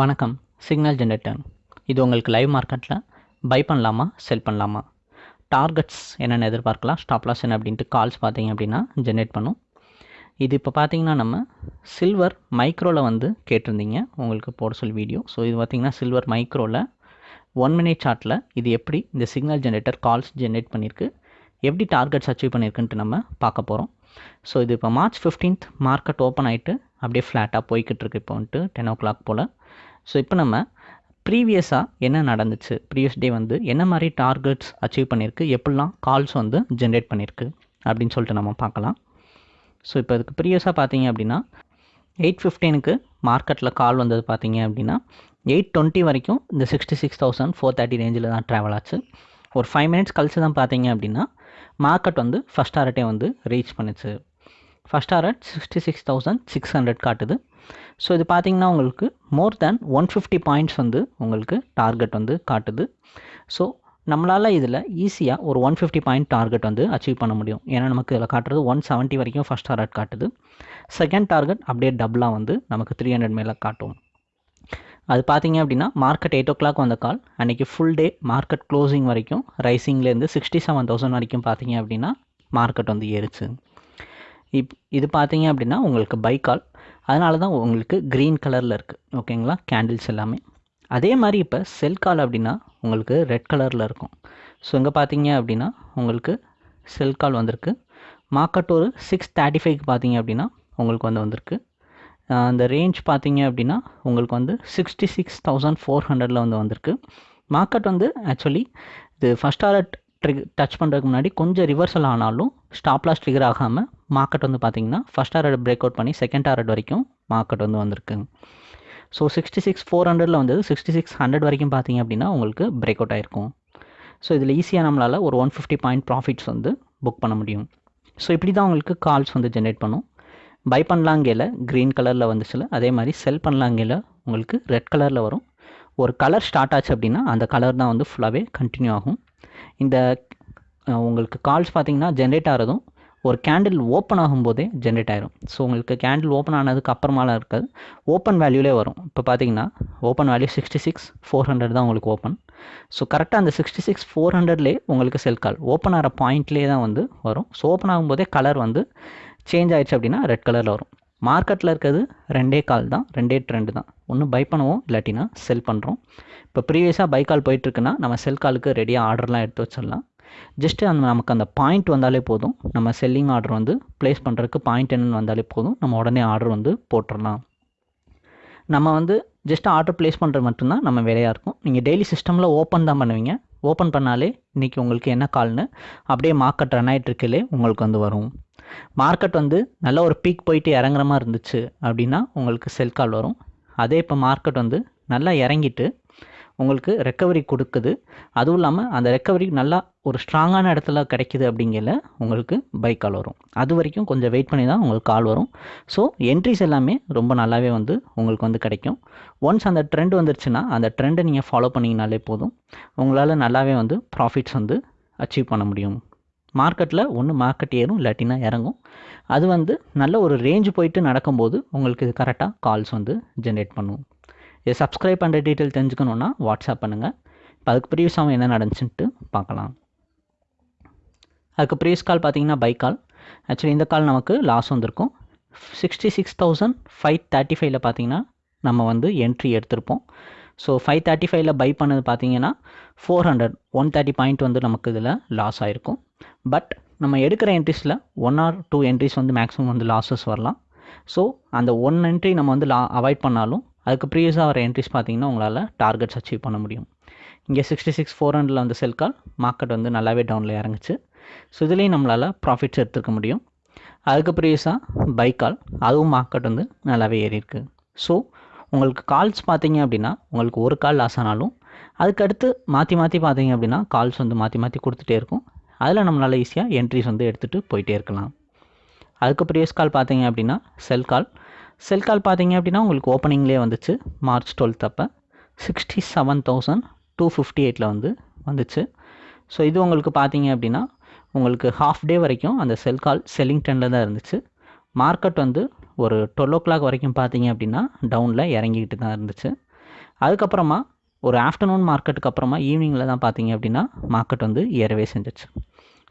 வணக்கம் signal generator இது உங்களுக்கு லைவ் மார்க்கெட்டில் பை பண்ணலாமா செல் பண்ணலாமா? டார்கெட்ஸ் என்னென்ன எதிர்பார்க்கலாம் ஸ்டாப் லாஸ் என்ன அப்படின்ட்டு கால்ஸ் பார்த்தீங்க அப்படின்னா ஜென்ரேட் பண்ணும். இது இப்போ பார்த்தீங்கன்னா நம்ம சில்வர் மைக்ரோவில் வந்து கேட்டிருந்தீங்க உங்களுக்கு போட சொல்லி வீடியோ ஸோ இது பார்த்தீங்கன்னா சில்வர் மைக்ரோவில் ஒன் மினிட் சார்ட்டில் இது எப்படி இந்த சிக்னல் ஜென்ரேட்டர் கால்ஸ் ஜென்ரேட் பண்ணியிருக்கு எப்படி டார்கெட்ஸ் அச்சீவ் பண்ணியிருக்குன்ட்டு நம்ம பார்க்க போகிறோம் ஸோ இது இப்போ மார்ச் ஃபிஃப்டீன்த் மார்க்கெட் ஓப்பன் ஆகிட்டு அப்படியே ஃப்ளாட்டாக போய்கிட்டு இருக்கு இப்போ வந்துட்டு டென் ஓ கிளாக் போல். ஸோ இப்போ நம்ம ப்ரீவியஸாக என்ன நடந்துச்சு? ப்ரீவியஸ் டே வந்து என்ன மாதிரி டார்கெட்ஸ் அச்சீவ் பண்ணியிருக்கு? எப்படிலாம் கால்ஸ் வந்து ஜென்ரேட் பண்ணியிருக்கு? அப்படின்னு சொல்லிட்டு நம்ம பார்க்கலாம். ஸோ இப்போ இதுக்கு ப்ரீவியஸாக பார்த்தீங்க அப்படின்னா எயிட் ஃபிஃப்டீனுக்கு மார்க்கெட்டில் கால் வந்தது பார்த்தீங்க அப்படின்னா எயிட் டுவெண்ட்டி வரைக்கும் இந்த sixty six thousand four thirty ரேஞ்சில் தான் ட்ராவல் ஆச்சு. ஒரு ஃபைவ் மினிட்ஸ் கழிச்சு தான் பார்த்தீங்க அப்படின்னா மார்க்கெட் வந்து ஃபஸ்ட் ஆர்ட்டே வந்து ரீச் பண்ணுச்சு. First art sixty six thousand six hundred காட்டுது. ஸோ இது பார்த்தீங்கன்னா உங்களுக்கு more than one fifty points வந்து உங்களுக்கு டார்கெட் வந்து காட்டுது. ஸோ நம்மளால் இதில் ஈஸியாக ஒரு ஒன் ஃபிஃப்டி பாயிண்ட் டார்கெட் வந்து அச்சீவ் பண்ண முடியும். ஏன்னா நமக்கு இதில் காட்டுறது ஒன் செவன்ட்டி வரைக்கும் ஃபஸ்ட் டார்கெட் காட்டுது. செகண்ட் டார்கெட் அப்படியே டபுளாக வந்து நமக்கு த்ரீ ஹண்ட்ரட் மேலே காட்டும். அது பார்த்தீங்க அப்படின்னா மார்க்கெட் எயிட் ஓ கிளாக் வந்த கால் அன்றைக்கி ஃபுல் டே மார்க்கெட் க்ளோசிங் வரைக்கும் ரைசிங்லேருந்து சிக்ஸ்டி செவன் தௌசண்ட் வரைக்கும் பார்த்தீங்க அப்படின்னா மார்க்கெட் வந்து ஏறிச்சு. இப் இது பார்த்தீங்க அப்படின்னா உங்களுக்கு பை கால் அதனால தான் உங்களுக்கு க்ரீன் கலரில் இருக்குது ஓகேங்களா கேண்டில்ஸ் எல்லாமே. அதே மாதிரி இப்போ செல் கால் அப்படின்னா உங்களுக்கு ரெட் கலரில் இருக்கும். ஸோ இங்கே பார்த்தீங்க அப்படின்னா உங்களுக்கு செல் கால் வந்திருக்கு. மார்க்கெட் ஒரு சிக்ஸ் தேர்ட்டி ஃபைவ்க்கு பார்த்தீங்க அப்படின்னா உங்களுக்கு வந்து வந்திருக்கு. அந்த ரேஞ்ச் பார்த்தீங்க அப்படின்னா உங்களுக்கு வந்து சிக்ஸ்டி சிக்ஸ் தௌசண்ட் ஃபோர் ஹண்ட்ரடில் வந்து வந்திருக்கு. மார்க்கெட் வந்து ஆக்சுவலி இது ஃபஸ்ட் ஆர்டர் ட்ரிக் டச் பண்ணுறதுக்கு முன்னாடி கொஞ்சம் ரிவர்சல் ஆனாலும் ஸ்டாப்லாஸ் ட்ரிகர் ஆகாமல் மார்க்கெட் வந்து பார்த்திங்கன்னா ஃபஸ்ட் ஆர்ட் பிரேக் அவுட் பண்ணி செகண்ட் ஆர்ட் வரைக்கும் மார்க்கெட் வந்து வந்திருக்கு. ஸோ சிக்ஸ்டி சிக்ஸ் ஃபோர் ஹண்ட்ரடில் வந்தது சிக்ஸ்டி சிக்ஸ் ஹண்ட்ரட் வரைக்கும் பார்த்தீங்க அப்படின்னா உங்களுக்கு பிரேக் அவுட் ஆகிருக்கும் ஸோ இதில் ஈஸியாக நம்மளால் ஒரு ஒன் ஃபிஃப்டி பாயிண்ட் ப்ராஃபிட்ஸ் வந்து புக் பண்ண முடியும். ஸோ இப்படி தான் உங்களுக்கு கால்ஸ் வந்து ஜென்ரேட் பண்ணும். பை பண்ணலாங்கையில் க்ரீன் கலரில் வந்துச்சுல அதே மாதிரி செல் பண்ணலாங்கையில் உங்களுக்கு ரெட் கலரில் வரும். ஒரு கலர் ஸ்டார்ட் ஆச்சு அப்படின்னா அந்த கலர் தான் வந்து ஃபுல்லாகவே கண்டினியூ ஆகும். இந்த உங்களுக்கு கால்ஸ் பார்த்தீங்கன்னா ஜென்ரேட் ஆகிறதும் ஒரு கேண்டில் ஓப்பன் ஆகும்போதே ஜென்ரேட் ஆயிரும். ஸோ உங்களுக்கு கேண்டில் ஓப்பன் ஆனதுக்கு அப்புறமாலாம் இருக்காது ஓப்பன் வேல்யூலே வரும். இப்போ பார்த்தீங்கன்னா open value sixty six four hundred தான் உங்களுக்கு ஓப்பன் ஸோ கரெக்டாக அந்த சிக்ஸ்டி சிக்ஸ் ஃபோர் ஹண்ட்ரட்லேயே உங்களுக்கு செல் கால் ஓப்பன் ஆகிற பாயிண்ட்லேயே தான் வந்து வரும். ஸோ ஓப்பன் ஆகும்போதே கலர் வந்து சேஞ்ச் ஆயிடுச்சு அப்படின்னா ரெட் கலரில் வரும். மார்க்கெட்டில் இருக்கிறது ரெண்டே கால் தான் ரெண்டே ட்ரெண்டு தான். ஒன்று பை பண்ணுவோம் இல்லாட்டினா செல் பண்ணுறோம் இப்போ ப்ரீவியஸாக பை கால் போயிட்டுருக்குன்னா நம்ம செல் காலுக்கு ரெடியாக ஆர்டர்லாம் எடுத்து வச்சிடலாம். ஜஸ்ட்டு அந்த நமக்கு அந்த பாயிண்ட் வந்தாலே போதும். நம்ம செல்லிங் ஆர்டர் வந்து ப்ளேஸ் பண்ணுறதுக்கு பாயிண்ட் என்னென்னு வந்தாலே போதும். நம்ம உடனே ஆர்டர் வந்து போட்டுடலாம் நம்ம வந்து ஜஸ்ட் ஆர்டர் ப்ளேஸ் பண்ணுறது மட்டும்தான் நம்ம வேலையாக இருக்கும். நீங்கள் டெய்லி சிஸ்டமில் ஓப்பன் தான் பண்ணுவீங்க. ஓப்பன் பண்ணாலே இன்றைக்கி உங்களுக்கு என்ன கால்னு அப்படியே மார்க்கெட் ரன் ஆகிட்டுருக்கலே உங்களுக்கு வந்து வரும். மார்க்கெட் வந்து நல்ல ஒரு பீக் போயிட்டு இறங்குற மாதிரி இருந்துச்சு அப்படின்னா உங்களுக்கு செல் கால் வரும். அதே இப்போ மார்க்கெட் வந்து நல்லா இறங்கிட்டு உங்களுக்கு ரெக்கவரி கொடுக்குது. அதுவும் இல்லாமல் அந்த ரெக்கவரி நல்லா ஒரு ஸ்ட்ராங்கான இடத்துல கிடைக்கிது அப்படிங்கல உங்களுக்கு பை கால் வரும். அது வரைக்கும் கொஞ்சம் வெயிட் பண்ணி தான் உங்களுக்கு கால் வரும். ஸோ என்ட்ரிஸ் எல்லாமே ரொம்ப நல்லாவே வந்து உங்களுக்கு வந்து கிடைக்கும். ஒன்ஸ் அந்த ட்ரெண்ட் வந்துருச்சுன்னா அந்த ட்ரெண்டை நீங்கள் ஃபாலோ பண்ணிங்கனாலே போதும். உங்களால் நல்லாவே வந்து ப்ராஃபிட்ஸ் வந்து அச்சீவ் பண்ண முடியும். மார்க்கெட்டில் ஒன்று மார்க்கெட் ஏறும் இல்லாட்டினா இறங்கும். அது வந்து நல்ல ஒரு ரேஞ்சு போயிட்டு நடக்கும்போது உங்களுக்கு கரெக்டாக கால்ஸ் வந்து ஜென்ரேட் பண்ணும். இதை சப்ஸ்கிரைப் பண்ணுற டீட்டெயில் தெரிஞ்சுக்கணுன்னா வாட்ஸ்அப் பண்ணுங்கள் இப்போ அதுக்கு ப்ரீவியஸாக என்ன நடந்துச்சுன்ட்டு பார்க்கலாம். அதுக்கு ப்ரீவியஸ் கால் பார்த்தீங்கன்னா பை கால் ஆக்சுவலி இந்த கால் நமக்கு லாஸ் வந்திருக்கும். Sixty six thousand five thirty ஃபைவ்ல பார்த்தீங்கன்னா நம்ம வந்து என்ட்ரி எடுத்திருப்போம். ஸோ ஃபைவ் தேர்ட்டி ஃபைவ்ல பை பண்ணது பார்த்தீங்கன்னா four hundred one thirty point வந்து நமக்கு இதில் லாஸ் ஆகிருக்கும் பட் நம்ம எடுக்கிற என்ட்ரிஸில் ஒன் ஆர் டூ என்ட்ரிஸ் வந்து மேக்ஸிமம் வந்து லாஸஸ் வரலாம். ஸோ அந்த ஒன் என்ட்ரி நம்ம வந்து லா அவாய்ட் பண்ணாலும் அதுக்கு ப்ரீவியஸாக வர என்ட்ரிஸ் பார்த்தீங்கன்னா உங்களால் டார்கெட்ஸ் அச்சீவ் பண்ண முடியும். இங்கே சிக்ஸ்டி சிக்ஸ் ஃபோர் ஹண்ட்ரடில் வந்து செல் கால் மார்க்கெட் வந்து நல்லாவே டவுனில் இறங்குச்சு. ஸோ இதுலேயும் நம்மளால் ப்ராஃபிட்ஸ் எடுத்துக்க முடியும். அதுக்கு ப்ரீவியஸாக பை கால் அதுவும் மார்க்கெட் வந்து நல்லாவே ஏறி இருக்குது ஸோ உங்களுக்கு கால்ஸ் பார்த்தீங்க அப்படின்னா உங்களுக்கு ஒரு கால் லாஸ் ஆனாலும் அதுக்கடுத்து மாற்றி மாற்றி பார்த்தீங்க அப்படின்னா கால்ஸ் வந்து மாற்றி மாற்றி கொடுத்துட்டே இருக்கும். அதில் நம்மளால் ஈஸியாக என்ட்ரிஸ் வந்து எடுத்துகிட்டு போயிட்டே இருக்கலாம். அதுக்கு ப்ரீவியஸ் கால் பார்த்தீங்க அப்படின்னா செல் கால் செல் கால் பார்த்தீங்க அப்படின்னா உங்களுக்கு ஓப்பனிங்லேயே வந்துச்சு. மார்ச் டுவெல்த் அப்போ. Sixty seven thousand two fifty எயிட்டில் வந்து வந்துச்சு. ஸோ இது உங்களுக்கு பார்த்தீங்க அப்படின்னா உங்களுக்கு ஹாஃப் டே வரைக்கும் அந்த செல் கால் செல்லிங் ட்ரெண்டில் தான் இருந்துச்சு. மார்க்கெட் வந்து ஒரு டுவெல் ஓ கிளாக் வரைக்கும் பார்த்தீங்க அப்படின்னா டவுனில் இறங்கிக்கிட்டு தான் இருந்துச்சு. அதுக்கப்புறமா ஒரு ஆஃப்டர்நூன் மார்க்கெட்டுக்கு அப்புறமா ஈவினிங்கில் தான் பார்த்தீங்க அப்படின்னா மார்க்கெட் வந்து ஏறவே செஞ்சிச்சு.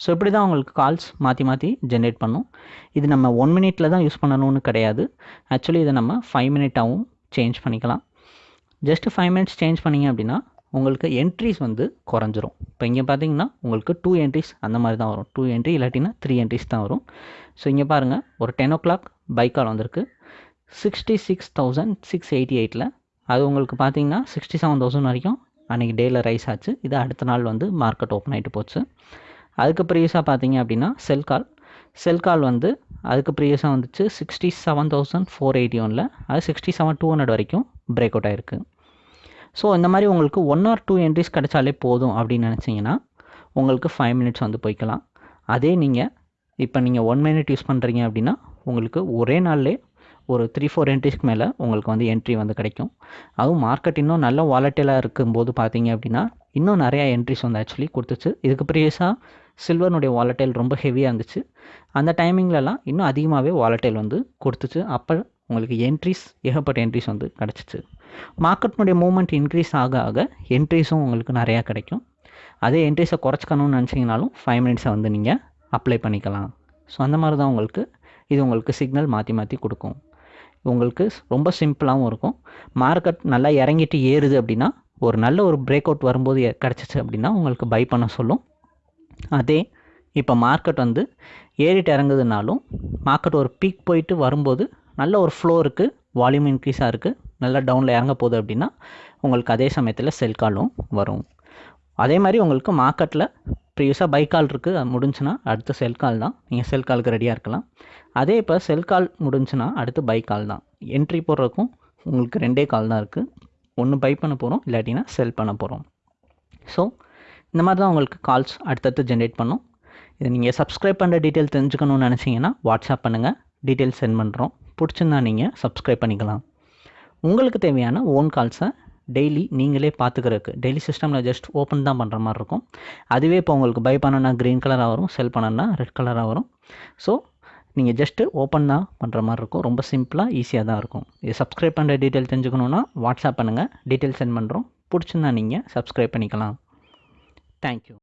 ஸோ இப்படி தான் உங்களுக்கு கால்ஸ் மாற்றி மாற்றி ஜென்ரேட் பண்ணும். இது நம்ம ஒன் மினிட்டில் தான் யூஸ் பண்ணணும்னு கிடையாது. ஆக்சுவலி இதை நம்ம ஃபைவ் மினிட்டாகவும் சேஞ்ச் பண்ணிக்கலாம். ஜஸ்ட் ஃபைவ் மினிட்ஸ் சேஞ்ச் பண்ணிங்க அப்படின்னா உங்களுக்கு என்ட்ரிஸ் வந்து குறைஞ்சிரும். இப்போ இங்கே பார்த்தீங்கன்னா உங்களுக்கு டூ என்ட்ரிஸ் அந்த மாதிரி தான் வரும். டூ என்ட்ரி இல்லாட்டினா த்ரீ என்ட்ரிஸ் தான் வரும். ஸோ இங்கே பாருங்கள் ஒரு டென் ஓ கிளாக் பைக்கால் வந்திருக்கு. Sixty six thousand six eighty எயிட்டில் அது உங்களுக்கு பார்த்தீங்கன்னா சிக்ஸ்டி செவன் தௌசண்ட் வரைக்கும் அன்றைக்கி டேயில் ரைஸ் ஆச்சு. இது அடுத்த நாள் வந்து மார்க்கெட் ஓப்பன் ஆகிட்டு போச்சு. அதுக்கு ப்ரீவியஸாக பார்த்தீங்க அப்படின்னா செல் கால் செல் கால் வந்து அதுக்கு ப்ரீவியஸாக வந்துச்சு sixty seven thousand four eighty ஒனில் அது சிக்ஸ்டி செவன் டூ ஹண்ட்ரட் வரைக்கும் பிரேக் அவுட் ஆகிருக்கு ஸோ இந்த மாதிரி உங்களுக்கு ஒன் ஆர் டூ என்ட்ரிஸ் கிடைச்சாலே போதும் அப்படின்னு நினச்சிங்கன்னா உங்களுக்கு ஃபைவ் மினிட்ஸ் வந்து போய்க்கலாம். அதே நீங்கள் இப்போ நீங்கள் ஒன் மினிட் யூஸ் பண்ணுறீங்க அப்படின்னா உங்களுக்கு ஒரே நாள்லே ஒரு த்ரீ ஃபோர் என்ட்ரிஸ்க்கு மேலே உங்களுக்கு வந்து என்ட்ரி வந்து கிடைக்கும். அதுவும் மார்க்கெட் இன்னும் நல்ல வாலட்டிலாக இருக்கும்போது பார்த்தீங்க அப்படின்னா இன்னும் நிறையா என்ட்ரிஸ் வந்து ஆக்சுவலி கொடுத்துச்சு. இதுக்கு ப்ரீவியஸாக சில்வர்னுடைய வாலட்டைல் ரொம்ப ஹெவியாக இருந்துச்சு. அந்த டைமிங்லலாம் இன்னும் அதிகமாகவே வாலட்டைல் வந்து கொடுத்துச்சு. அப்போ உங்களுக்கு என்ட்ரிஸ் ஏகப்பட்ட என்ட்ரிஸ் வந்து கிடச்சிச்சு. மார்க்கெட்னுடைய மூமெண்ட் இன்க்ரீஸ் ஆக ஆக என்ட்ரிஸும் உங்களுக்கு நிறையா கிடைக்கும். அதே என்ட்ரிஸை குறைச்சிக்கணும்னு நினச்சிங்கனாலும் ஃபைவ் மினிட்ஸை வந்து நீங்கள் அப்ளை பண்ணிக்கலாம். ஸோ அந்த மாதிரி தான் உங்களுக்கு இது உங்களுக்கு சிக்னல் மாற்றி மாற்றி கொடுக்கும். உங்களுக்கு ரொம்ப சிம்பிளாகவும் இருக்கும். மார்க்கெட் நல்லா இறங்கிட்டு ஏறுது அப்படின்னா ஒரு நல்ல ஒரு பிரேக் அவுட் வரும்போது கிடச்சிச்சு அப்படின்னா உங்களுக்கு பை பண்ண சொல்லும். அதே இப்போ மார்க்கெட் வந்து ஏறிட்டு இறங்குதுனாலும் மார்க்கெட் ஒரு பீக் போயிட்டு வரும்போது நல்ல ஒரு ஃப்ளோ இருக்குது வால்யூம் இன்க்ரீஸாக இருக்குது நல்லா டவுனில் இறங்க போகுது அப்படின்னா உங்களுக்கு அதே சமயத்தில் செல் காலும் வரும். அதே மாதிரி உங்களுக்கு மார்க்கெட்டில் ப்ரீவியஸாக பை கால் இருக்குது அது முடிஞ்சுன்னா அடுத்து செல் கால் தான். நீங்கள் செல் காலுக்கு ரெடியாக இருக்கலாம். அதே இப்போ செல் கால் முடிஞ்சுன்னா அடுத்து பை கால் தான். என்ட்ரி போடுறதுக்கும் உங்களுக்கு ரெண்டே கால் தான் இருக்குது ஒன்று பை பண்ண போகிறோம் இல்லாட்டினா செல் பண்ண போகிறோம் ஸோ இந்த மாதிரி தான் உங்களுக்கு கால்ஸ் அடுத்தடுத்து ஜென்ரேட் பண்ணும். இதை நீங்கள் சப்ஸ்கிரைப் பண்ணுற டீட்டெயில் தெரிஞ்சுக்கணும்னு நினச்சிங்கன்னா வாட்ஸ்அப் பண்ணுங்கள் டீட்டெயில் சென்ட் பண்ணுறோம் பிடிச்சிருந்தா நீங்கள் சப்ஸ்கிரைப் பண்ணிக்கலாம். உங்களுக்கு தேவையான ஓன் கால்ஸை டெய்லி நீங்களே பார்த்துக்கிறதுக்கு டெய்லி சிஸ்டமில் ஜஸ்ட் ஓப்பன் தான் பண்ணுற மாதிரி இருக்கும். அதுவே இப்போ உங்களுக்கு பை பண்ணனா க்ரீன் கலராக வரும் செல் பண்ணனா ரெட் கலராக வரும். ஸோ நீங்கள் ஜஸ்ட்டு ஓப்பன் தான் பண்ணுற மாதிரி இருக்கும். ரொம்ப சிம்பிளாக ஈஸியாக தான் இருக்கும். இது சப்ஸ்கிரைப் பண்ணுற டீட்டெயில் தெரிஞ்சுக்கணுன்னா வாட்ஸ்அப் பண்ணுங்கள் டீட்டெயில் சென்ட் பண்ணுறோம் பிடிச்சிருந்தா நீங்கள் சப்ஸ்கிரைப் பண்ணிக்கலாம். Thank you.